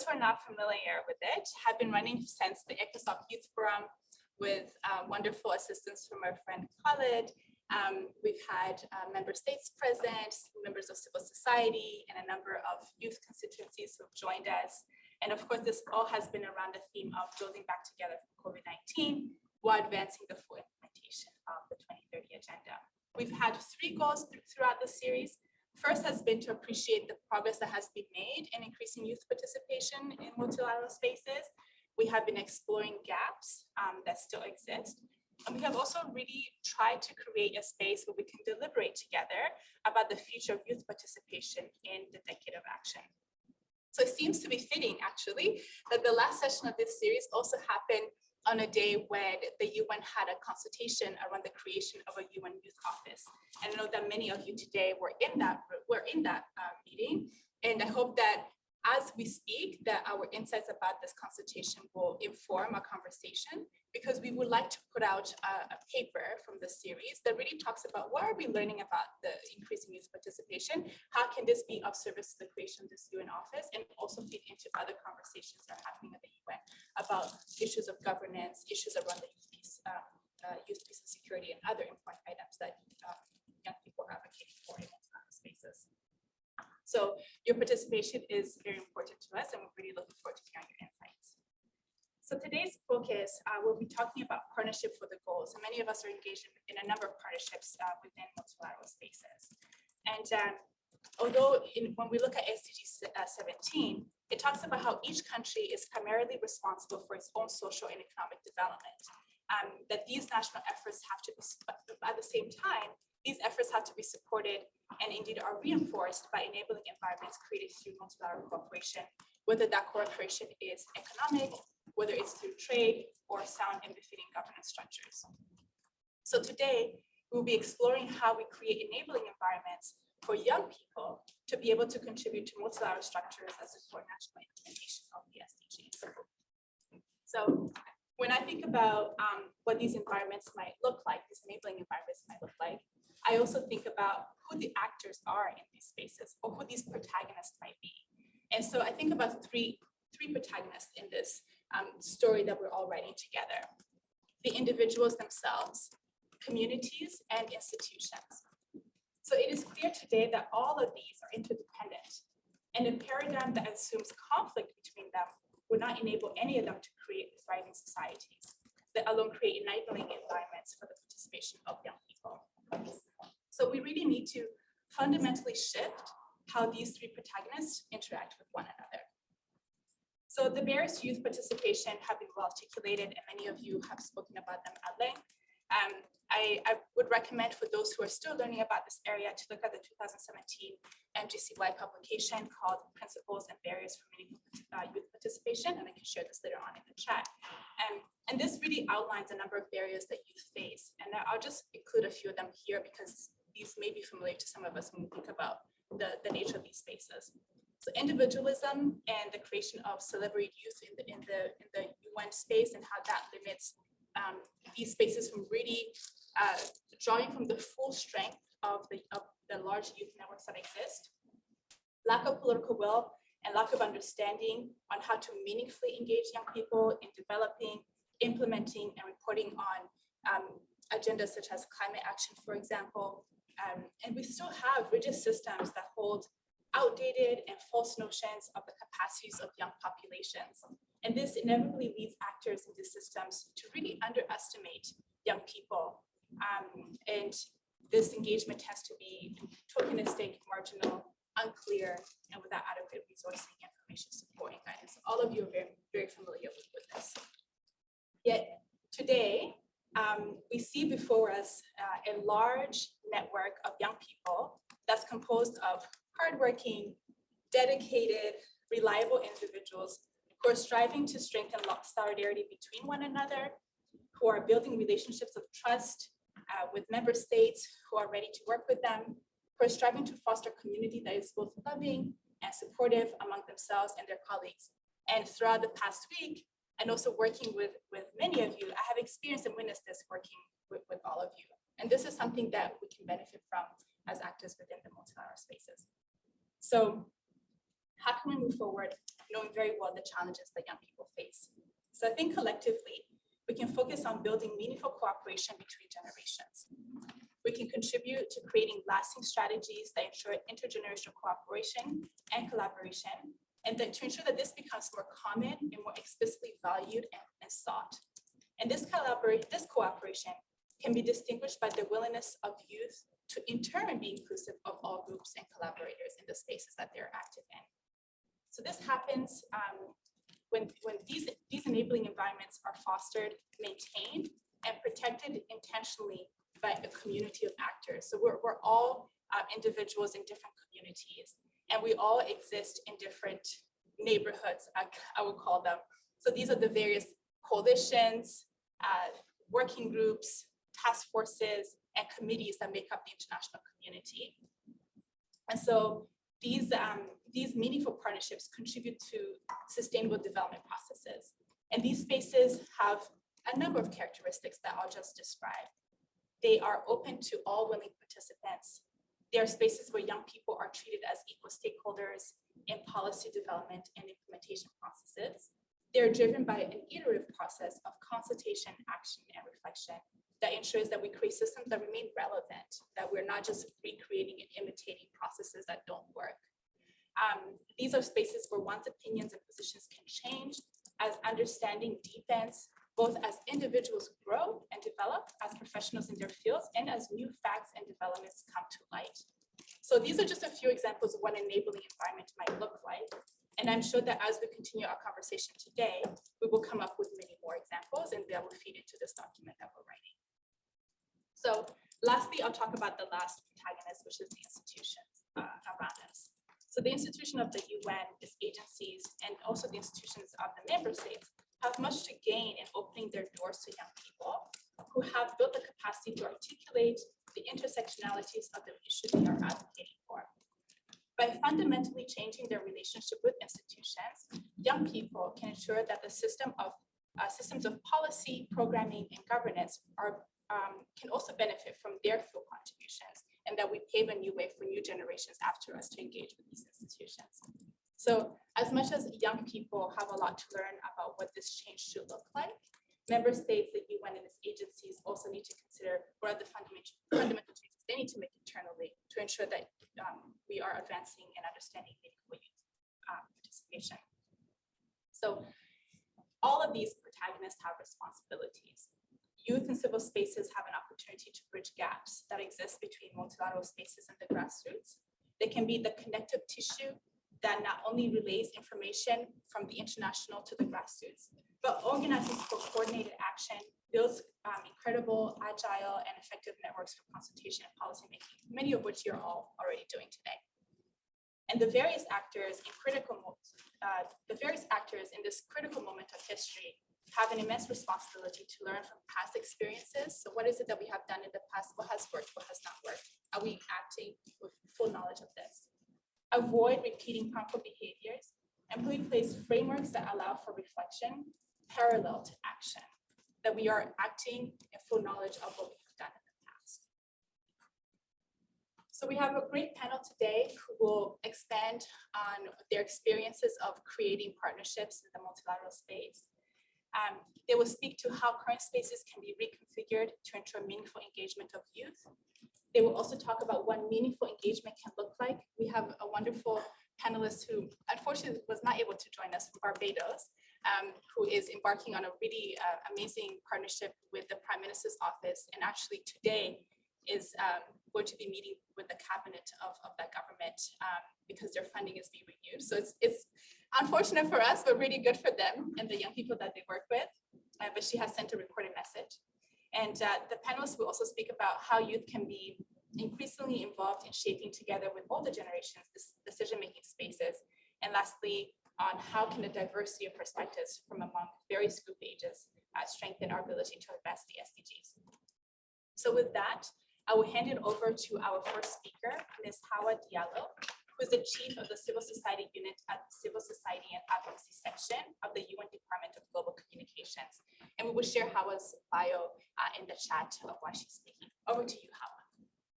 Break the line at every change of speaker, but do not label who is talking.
those who are not familiar with it, have been running since the ECOSOC Youth Forum with uh, wonderful assistance from our friend Khalid. Um, we've had uh, member states present, members of civil society, and a number of youth constituencies who have joined us. And of course, this all has been around the theme of building back together from COVID-19 while advancing the full implementation of the 2030 agenda. We've had three goals th throughout the series. First has been to appreciate the progress that has been made in increasing youth participation in multilateral spaces. We have been exploring gaps um, that still exist. And we have also really tried to create a space where we can deliberate together about the future of youth participation in the Decade of Action. So it seems to be fitting, actually, that the last session of this series also happened on a day when the UN had a consultation around the creation of a UN Youth Office. And I know that many of you today were in that were in that uh, meeting, and I hope that as we speak, that our insights about this consultation will inform our conversation because we would like to put out a, a, paper from the series that really talks about what are we learning about the increasing youth participation, how can this be of service to the creation of this UN office, and also feed into other conversations that are happening at the UN about issues of governance, issues around the youth peace, uh, uh, youth peace and security, and other important items that uh, young people are advocating for in those spaces. So your participation is very important to us, and we're really looking forward to hearing your insights. So today's focus, uh, we'll be talking about partnership for the goals. And many of us are engaged in, a number of partnerships uh, within multilateral spaces. And um, although in, when we look at SDG uh, 17, it talks about how each country is primarily responsible for its own social and economic development. Um, that these national efforts have to be, at the same time, these efforts have to be supported and indeed are reinforced by enabling environments created through multilateral cooperation, whether that cooperation is economic, whether it's through trade or sound and befitting governance structures. So today, we'll be exploring how we create enabling environments for young people to be able to contribute to multilateral structures that support national implementation of the SDGs. So when I think about um, what these environments might look like, these enabling environments might look like, I also think about who the actors are in these spaces or who these protagonists might be. And so I think about three, three protagonists in this um, story that we're all writing together. The individuals themselves, communities, and institutions. So it is clear today that all of these are interdependent, and a paradigm that assumes conflict between them would not enable any of them to create thriving societies that alone create enabling environments for the participation of young people. So we really need to fundamentally shift how these three protagonists interact with one another. So the barriers to youth participation have been well articulated and many of you have spoken about them at length. Um, I, I, would recommend for those who are still learning about this area to look at the 2017 MGCY publication called Principles and Barriers for Meaningful uh, Youth Participation, and I can share this later on in the chat. Um, and this really outlines a number of barriers that youth face. And I'll just include a few of them here because these may be familiar to some of us when we think about the, the nature of these spaces. So individualism and the creation of celebrity youth in the in the in the UN space and how that limits um, these spaces from really uh, drawing from the full strength of the of the large youth networks that exist. Lack of political will and lack of understanding on how to meaningfully engage young people in developing, implementing, and reporting on um, agendas such as climate action, for example. Um, and we still have rigid systems that hold outdated and false notions of the capacities of young populations. And this inevitably leads actors in these systems to really underestimate young people. Um, and this engagement tends to be tokenistic, marginal, unclear, and without adequate resourcing, information support, and guidance. All of you are very, very familiar with, with this. Yet today, um, we see before us uh, a large network of young people that's composed of hardworking, dedicated, reliable individuals who are striving to strengthen solidarity between one another, who are building relationships of trust uh, with member states who are ready to work with them, who are striving to foster community that is both loving and supportive among themselves and their colleagues. And throughout the past week, and also working with, with many of you, I have experienced and witnessed this working with, with all of you. And this is something that we can benefit from as actors within the multilateral spaces. So how can we move forward knowing very well the challenges that young people face. So I think collectively, we can focus on building meaningful cooperation between generations. We can contribute to creating lasting strategies that ensure intergenerational cooperation and collaboration, and that to ensure that this becomes more common and more explicitly valued and, and sought. And this collaboration, this cooperation can be distinguished by the willingness of youth to in turn be inclusive of all groups and collaborators in the spaces that they're active in. So this happens um, when, when these, these enabling environments are fostered, maintained, and protected intentionally by a community of actors. So we're, we're all uh, individuals in different communities, and we all exist in different neighborhoods, I, I would call them. So these are the various coalitions, uh, working groups, task forces, and committees that make up the international community. And so these, um, these meaningful partnerships contribute to sustainable development processes. And these spaces have a number of characteristics that I'll just describe. They are open to all willing participants. They are spaces where young people are treated as equal stakeholders in policy development and implementation processes. They're driven by an iterative process of consultation, action, and reflection that ensures that we create systems that remain relevant, that we're not just recreating and imitating processes that don't work. Um, these are spaces where one's opinions and positions can change as understanding deepens, both as individuals grow and develop as professionals in their fields and as new facts and developments come to light. So these are just a few examples of what an enabling environment might look like. And I'm sure that as we continue our conversation today, we will come up with many more examples and that will feed into this document that we're writing. So lastly, I'll talk about the last protagonist, which is the institutions uh, around us. So the institution of the UN, its agencies, and also the institutions of the member states have much to gain in opening their doors to young people who have built the capacity to articulate the intersectionalities of the issues they are advocating for. By fundamentally changing their relationship with institutions, young people can ensure that the system of uh, systems of policy, programming, and governance are um, can also benefit from their full contributions and that we pave a new way for new generations after us to engage with these institutions. So as much as young people have a lot to learn about what this change should look like, member states, the UN and its agencies also need to consider what are the fundamental, fundamental changes they need to make internally to ensure that um, we are advancing and understanding meaningful youth uh, participation. So all of these protagonists have responsibilities youth and civil spaces have an opportunity to bridge gaps that exist between multilateral spaces and the grassroots. They can be the connective tissue that not only relays information from the international to the grassroots, but organizes for coordinated action, builds um, incredible, agile, and effective networks for consultation and policymaking, many of which you're all already doing today. And the various actors in critical, uh, the various actors in this critical moment of history have an immense responsibility to learn from past experiences. So what is it that we have done in the past? What has worked? What has not worked? Are we acting with full knowledge of this? Avoid repeating harmful behaviors and put in place frameworks that allow for reflection parallel to action, that we are acting in full knowledge of what we have done in the past. So we have a great panel today who will expand on their experiences of creating partnerships in the multilateral space um, they will speak to how current spaces can be reconfigured to ensure meaningful engagement of youth. They will also talk about what meaningful engagement can look like. We have a wonderful panelist who unfortunately was not able to join us from Barbados, um, who is embarking on a really uh, amazing partnership with the Prime Minister's office. And actually today is um, going to be meeting with the cabinet of, of that government um, because their funding is being renewed. So it's, it's unfortunate for us, but really good for them and the young people that they work with. Uh, but she has sent a recorded message. And uh, the panelists will also speak about how youth can be increasingly involved in shaping together with older generations decision-making spaces. And lastly, on how can the diversity of perspectives from among various group ages uh, strengthen our ability to advance the SDGs. So with that, I will hand it over to our first speaker, Ms. Hawa Diallo, who is the chief of the Civil Society Unit at the Civil Society and Advocacy section of the UN Department of Global Communications. And we will share Hawa's bio uh, in the chat of why she's speaking. Over to you, Hawa.